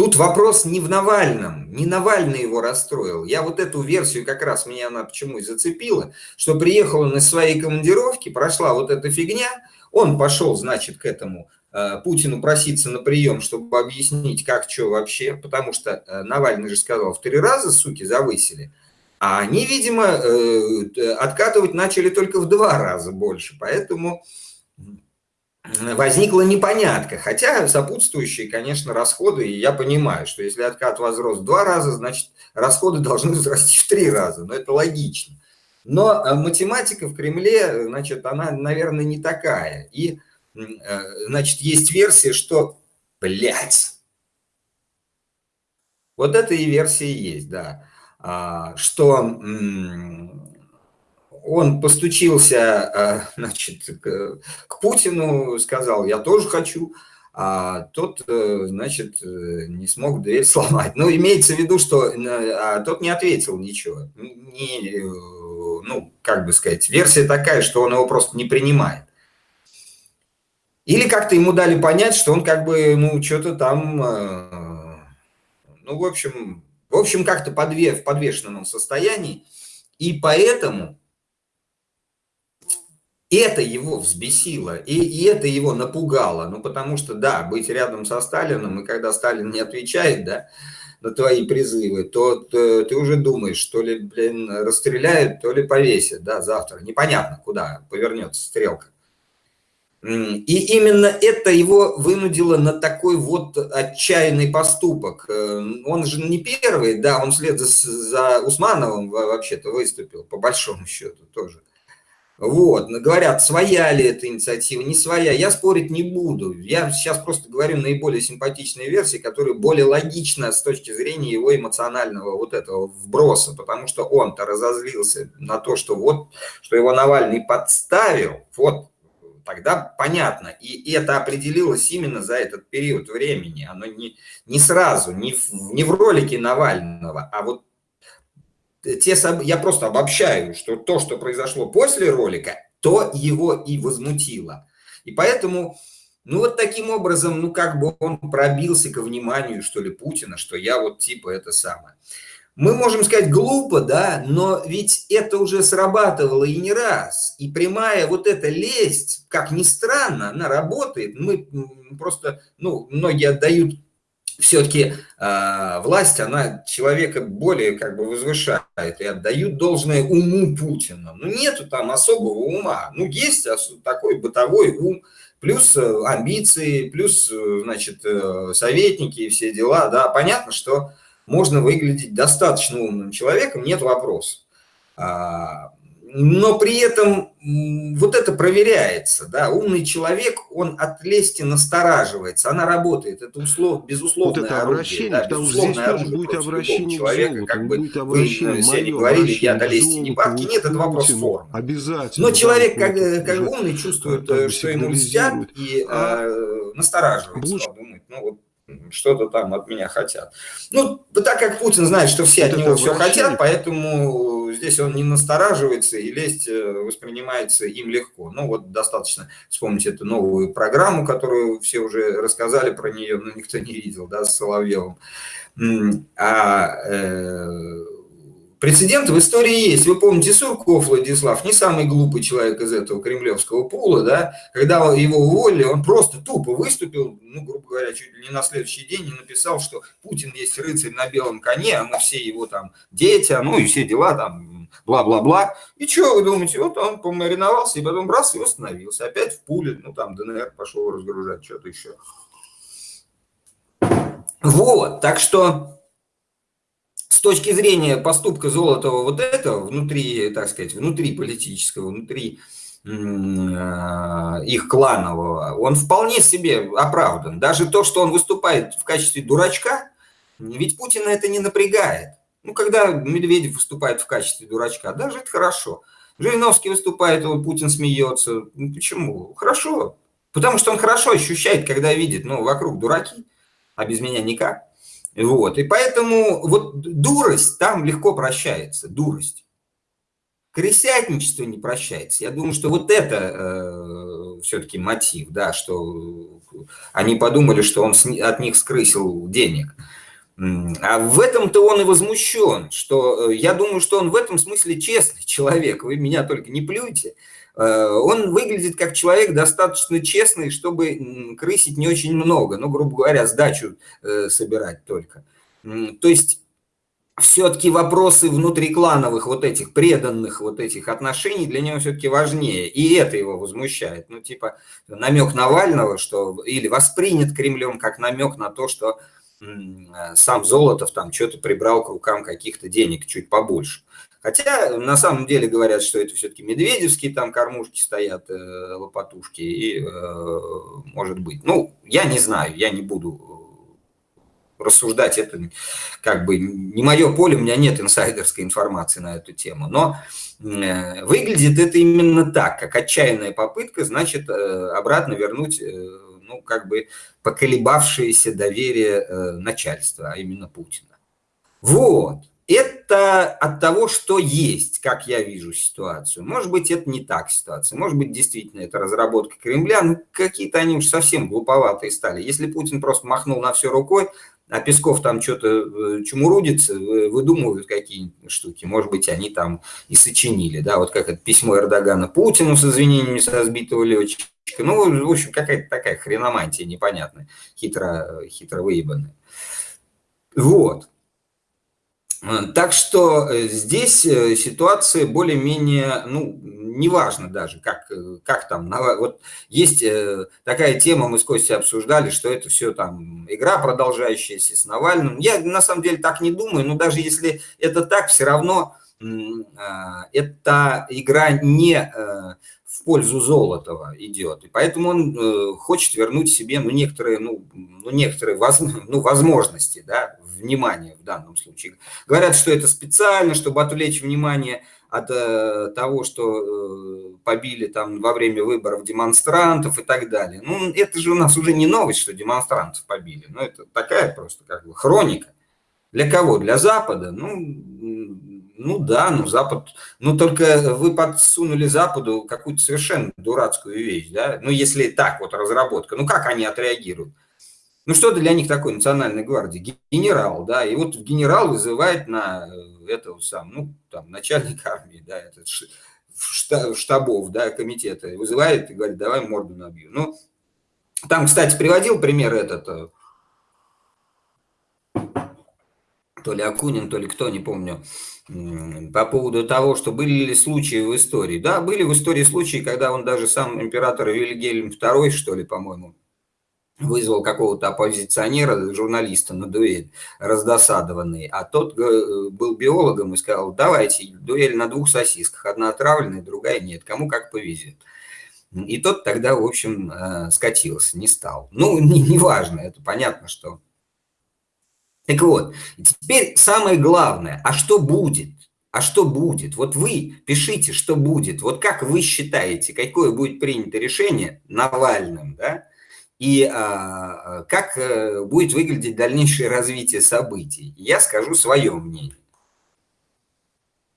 Тут вопрос не в Навальном, не Навальный его расстроил. Я вот эту версию как раз, меня она почему и зацепила, что приехал он из своей командировки, прошла вот эта фигня, он пошел, значит, к этому э, Путину проситься на прием, чтобы объяснить, как, что вообще, потому что э, Навальный же сказал, в три раза, суки, завысили, а они, видимо, э, откатывать начали только в два раза больше, поэтому возникла непонятка. Хотя сопутствующие, конечно, расходы, и я понимаю, что если откат возрос в два раза, значит, расходы должны возрасти в три раза, но это логично. Но э, математика в Кремле, значит, она, наверное, не такая. И, э, значит, есть версия, что, блядь, вот это и версия есть, да, а, что он постучился, а, значит, к Путину, сказал, я тоже хочу, а тот, э, значит, э, не смог дверь сломать. Ну, имеется в виду, что э, а тот не ответил ничего. Не, ну, как бы сказать, версия такая, что он его просто не принимает. Или как-то ему дали понять, что он как бы, ну, что-то там, ну, в общем, в общем, как-то подве, в подвешенном состоянии. И поэтому это его взбесило, и, и это его напугало. Ну, потому что, да, быть рядом со Сталином, и когда Сталин не отвечает, да, на твои призывы, то ты, ты уже думаешь, то ли, блин, расстреляют, то ли повесят, да, завтра. Непонятно, куда повернется стрелка. И именно это его вынудило на такой вот отчаянный поступок. Э, он же не первый, да, он вслед за, за Усмановым вообще-то выступил, по большому счету тоже. Вот, говорят, своя ли эта инициатива, не своя, я спорить не буду. Я сейчас просто говорю наиболее симпатичные версии, которые более логичны с точки зрения его эмоционального вот этого вброса, потому что он-то разозлился на то, что вот, что его Навальный подставил, вот, тогда понятно. И это определилось именно за этот период времени. Оно не, не сразу, не в, не в ролике Навального, а вот те, я просто обобщаю, что то, что произошло после ролика, то его и возмутило. И поэтому, ну вот таким образом, ну как бы он пробился ко вниманию, что ли, Путина, что я вот типа это самое. Мы можем сказать глупо, да, но ведь это уже срабатывало и не раз. И прямая вот эта лесть, как ни странно, она работает. Мы просто, ну, многие отдают все-таки э, а, власть, она человека более как бы возвышает и отдают должное уму Путина. Ну, нету там особого ума. Ну, есть такой бытовой ум, плюс э, амбиции, плюс, э, значит, э, советники и все дела. Да, понятно, что можно выглядеть достаточно умным человеком, нет вопросов. А, но при этом вот это проверяется, да, умный человек, он от лести настораживается, она работает, это услов, безусловно вот это обращение, да, потому что здесь тоже будет обращение человека, золоту, как бы будет обращение, вы не говорили, я до лести не падки, нет, это вопрос формы. Обязательно. Но человек, как, как умный, чувствует, э, что ему льстят и а, э, настораживается, думает, ну вот что-то там от меня хотят. Ну, так как Путин знает, что все вот от него все хотят, поэтому здесь он не настораживается, и лезть э, воспринимается им легко. Ну, вот достаточно вспомнить эту новую программу, которую все уже рассказали про нее, но никто не видел, да, с Соловьевым. А э, Прецеденты в истории есть. Вы помните, Сурков Владислав, не самый глупый человек из этого кремлевского пула, да, когда его уволили, он просто тупо выступил, ну, грубо говоря, чуть ли не на следующий день и написал, что Путин есть рыцарь на белом коне, а мы все его там дети, ну и все дела там, бла-бла-бла. И что вы думаете, вот он помариновался и потом раз и восстановился. Опять в пуле, ну там ДНР пошел разгружать что-то еще. Вот, так что с точки зрения поступка Золотого вот этого, внутри, так сказать, внутри политического, внутри а, их кланового, он вполне себе оправдан. Даже то, что он выступает в качестве дурачка, ведь Путина это не напрягает. Ну, когда Медведев выступает в качестве дурачка, даже это хорошо. Жириновский выступает, Путин смеется. Ну, почему? Хорошо. Потому что он хорошо ощущает, когда видит, ну, вокруг дураки, а без меня никак. Вот. И поэтому вот дурость там легко прощается, дурость. крысятничество не прощается. Я думаю, что вот это э, все-таки мотив, да, что они подумали, что он от них скрысил денег. А в этом-то он и возмущен, что э, я думаю, что он в этом смысле честный человек. Вы меня только не плюйте. Э, он выглядит как человек достаточно честный, чтобы крысить не очень много, ну, грубо говоря, сдачу э, собирать только. То есть все-таки вопросы внутриклановых вот этих преданных вот этих отношений для него все-таки важнее. И это его возмущает. Ну, типа намек Навального, что или воспринят Кремлем как намек на то, что сам Золотов там что-то прибрал к рукам каких-то денег чуть побольше. Хотя на самом деле говорят, что это все-таки медведевские там кормушки стоят, э, лопатушки, и э, может быть. Ну, я не знаю, я не буду рассуждать, это как бы не мое поле, у меня нет инсайдерской информации на эту тему, но э, выглядит это именно так, как отчаянная попытка, значит, э, обратно вернуть, э, ну, как бы поколебавшееся доверие начальства, а именно Путина. Вот. Это от того, что есть, как я вижу ситуацию. Может быть, это не так ситуация. Может быть, действительно, это разработка Кремля. Ну, какие-то они уж совсем глуповатые стали. Если Путин просто махнул на все рукой, а Песков там что-то э, чумурудится, выдумывают какие-нибудь штуки. Может быть, они там и сочинили, да, вот как это письмо Эрдогана Путину с извинениями со сбитого летчика. Ну, в общем, какая-то такая хреномантия непонятная, хитро, хитро выебанная. Вот. Так что э, здесь э, ситуация более-менее, ну, неважно даже, как, э, как там, вот есть такая тема, мы с Костей обсуждали, что это все там игра, продолжающаяся с Навальным. Я на самом деле так не думаю, но даже если это так, все равно эта игра не в пользу Золотова идет. И поэтому он э, хочет вернуть себе ну, некоторые, ну, ну, некоторые ну, возможности, да, внимание в данном случае. Говорят, что это специально, чтобы отвлечь внимание от э, того, что э, побили там во время выборов демонстрантов и так далее. Ну, это же у нас уже не новость, что демонстрантов побили. Ну, это такая просто как бы хроника. Для кого? Для Запада? Ну, ну да, ну Запад, ну только вы подсунули Западу какую-то совершенно дурацкую вещь, да, ну если так вот разработка, ну как они отреагируют? Ну что для них такое национальной гвардии? Генерал, да, и вот генерал вызывает на э, этого сам, ну там начальник армии, да, этот штабов, да, комитета, вызывает и говорит, давай морду набью. Ну, там, кстати, приводил пример этот, э, то ли Акунин, то ли кто, не помню, по поводу того, что были ли случаи в истории. Да, были в истории случаи, когда он даже сам император Вильгельм II, что ли, по-моему, вызвал какого-то оппозиционера, журналиста на дуэль, раздосадованный, а тот э, был биологом и сказал, давайте, дуэль на двух сосисках, одна отравленная, другая нет, кому как повезет. И тот тогда, в общем, э, скатился, не стал. Ну, не, не важно, это понятно, что так вот, теперь самое главное, а что будет? А что будет? Вот вы пишите, что будет. Вот как вы считаете, какое будет принято решение Навальным, да? И а, как а, будет выглядеть дальнейшее развитие событий? Я скажу свое мнение.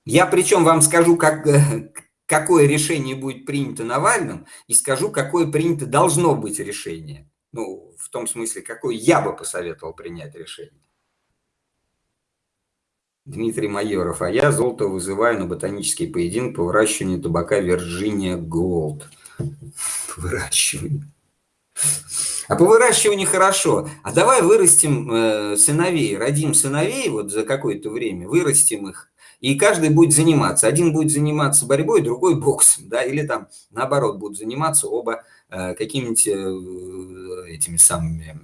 Я причем вам скажу, как, какое решение будет принято Навальным, и скажу, какое принято должно быть решение. Ну, в том смысле, какое я бы посоветовал принять решение. Дмитрий Майоров, а я золото вызываю на ботанический поединок по выращиванию табака Вирджиния Голд. По выращиванию. А по выращиванию хорошо. А давай вырастим э, сыновей, родим сыновей вот за какое-то время, вырастим их, и каждый будет заниматься. Один будет заниматься борьбой, другой боксом, да, или там наоборот будут заниматься оба э, какими-нибудь э, этими самыми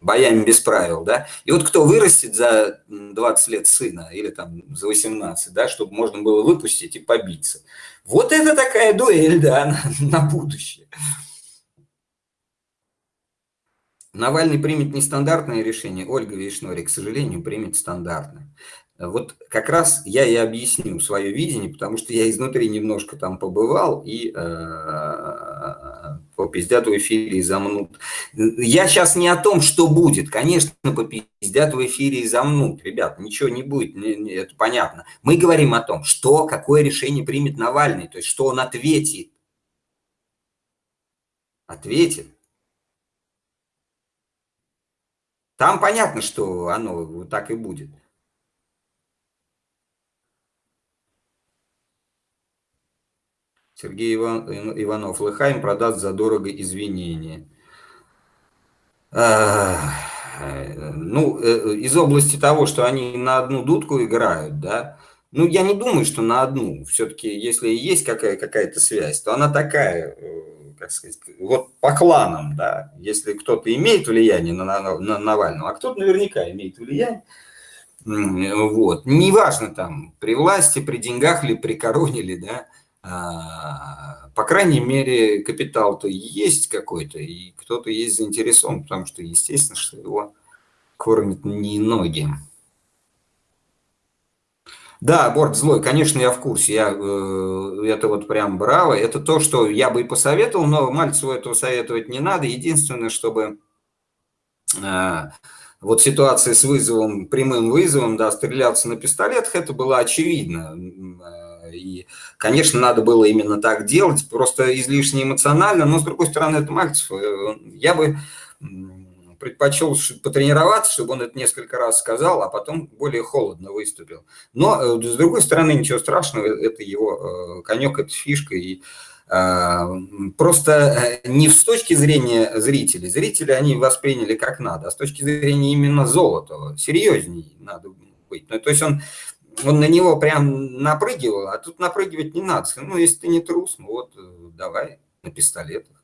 боями без правил, да, и вот кто вырастет за 20 лет сына или там за 18, да, чтобы можно было выпустить и побиться. Вот это такая дуэль, да, на, на будущее. Навальный примет нестандартное решение, Ольга Вишнори, к сожалению, примет стандартное. Вот как раз я и объясню свое видение, потому что я изнутри немножко там побывал и э, попиздят в эфире и замнут. Я сейчас не о том, что будет. Конечно, попиздят в эфире и замнут. Ребят, ничего не будет, это понятно. Мы говорим о том, что, какое решение примет Навальный, то есть что он ответит. Ответит. Там понятно, что оно так и будет. Сергей Иван, Иванов. Лыхайм продаст задорого извинения. Ну, э, из области того, что они на одну дудку играют, да, ну, я не думаю, что на одну. Все-таки, если есть какая- какая-то связь, то она такая, э, как сказать, вот по кланам, да. Если кто-то имеет влияние на, на, на Навального, а кто-то наверняка имеет влияние, вот. Неважно там, при власти, при деньгах ли, при короне ли, да, а, по крайней мере, капитал-то есть какой-то, и кто-то есть заинтересован, потому что, естественно, что его кормят не ноги. Да, борт злой, конечно, я в курсе, я э, это вот прям браво. Это то, что я бы и посоветовал, но Мальцеву этого советовать не надо. Единственное, чтобы э, вот ситуация с вызовом, прямым вызовом, да, стреляться на пистолетах, это было очевидно. И, конечно, надо было именно так делать, просто излишне эмоционально, но, с другой стороны, это Мальцев. Э, я бы предпочел потренироваться, чтобы он это несколько раз сказал, а потом более холодно выступил. Но, э, с другой стороны, ничего страшного, это его э, конек, это фишка, и Просто не с точки зрения зрителей. Зрители они восприняли как надо, а с точки зрения именно золота. Серьезней надо быть. Ну, то есть он он на него прям напрыгивал, а тут напрыгивать не надо. Ну, если ты не трус, ну вот э, давай на пистолетах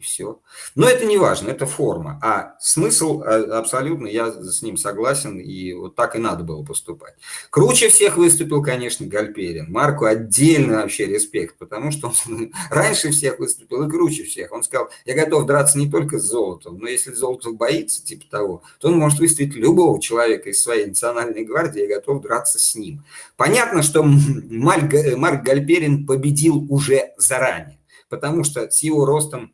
и все. Но это не важно, это форма. А смысл а, абсолютно, я с ним согласен, и вот так и надо было поступать. Круче всех выступил, конечно, Гальперин. Марку отдельно вообще респект, потому что он раньше всех выступил и круче всех. Он сказал, я готов драться не только с золотом, но если Золотов боится, типа того, то он может выставить любого человека из своей национальной гвардии, я готов драться с ним. Понятно, что Марк Гальперин победил уже заранее, потому что с его ростом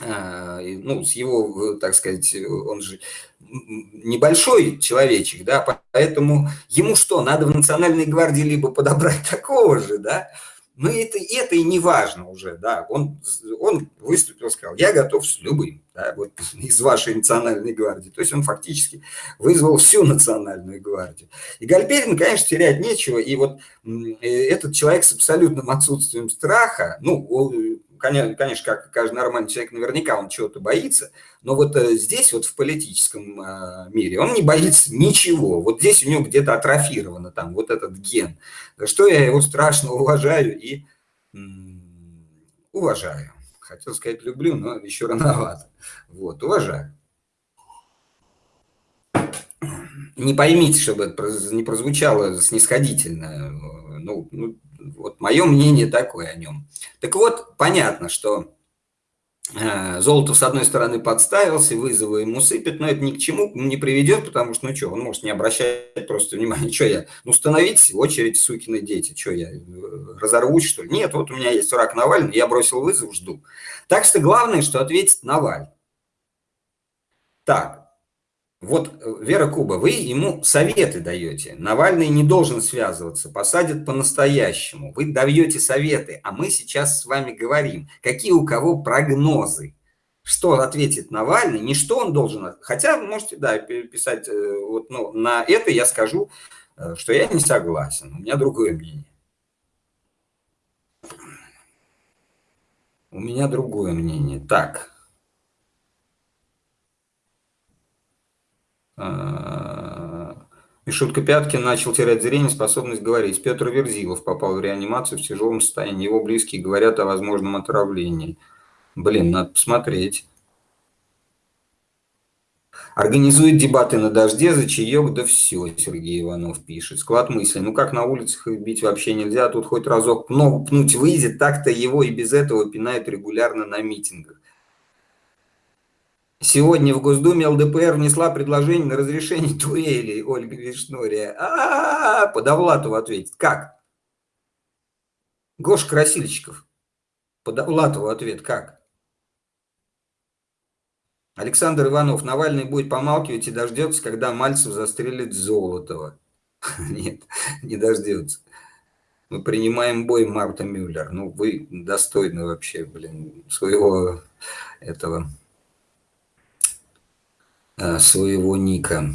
ну, с его, так сказать, он же небольшой человечек, да, поэтому ему что, надо в Национальной гвардии либо подобрать такого же, да, но это, это и не важно уже, да, он, он выступил, сказал, я готов с любым, да, вот из вашей национальной гвардии, то есть он фактически вызвал всю национальную гвардию. И Гальперин, конечно, терять нечего, и вот этот человек с абсолютным отсутствием страха, ну, конечно, как каждый нормальный человек, наверняка он чего-то боится, но вот э, здесь, вот в политическом а, мире, он не боится ничего. Вот здесь у него где-то атрофировано там вот этот ген. За что я его страшно уважаю и уважаю. Хотел сказать люблю, но еще рановато. Вот, уважаю. Не поймите, чтобы это не прозвучало снисходительно. Ну, ну вот мое мнение такое о нем. Так вот, понятно, что э, Золотов, с одной стороны, подставился, вызовы ему сыпет, но это ни к чему не приведет, потому что, ну что, он может не обращать просто внимания, что я, ну становитесь в очередь, сукины дети, что я, э, разорвусь, что ли? Нет, вот у меня есть враг Навальный, я бросил вызов, жду. Так что главное, что ответит Навальный. Так, вот, э, Вера Куба, вы ему советы даете. Навальный не должен связываться, посадят по-настоящему. Вы даете советы, а мы сейчас с вами говорим, какие у кого прогнозы. Что ответит Навальный, не что он должен... Хотя можете, да, писать, э, вот, ну, на это я скажу, э, что я не согласен, у меня другое мнение. У меня другое мнение. Так, Мишутка Пяткин начал терять зрение, способность говорить. Петр Верзилов попал в реанимацию в тяжелом состоянии. Его близкие говорят о возможном отравлении. Блин, надо посмотреть. Организует дебаты на дожде, за чаек, да все, Сергей Иванов пишет. Склад мысли. Ну как на улицах их бить вообще нельзя, тут хоть разок ногу пнуть выйдет, так-то его и без этого пинают регулярно на митингах. Сегодня в Госдуме ЛДПР внесла предложение на разрешение дуэли Ольга Вишнория. А, -а, -а, -а Подовлатов ответит. Как? Гош Красильщиков. Подовлатову ответ как? Александр Иванов, Навальный будет помалкивать и дождется, когда Мальцев застрелит Золотого. Нет, не дождется. Мы принимаем бой, Марта Мюллер. Ну, вы достойны вообще, блин, своего этого, своего ника.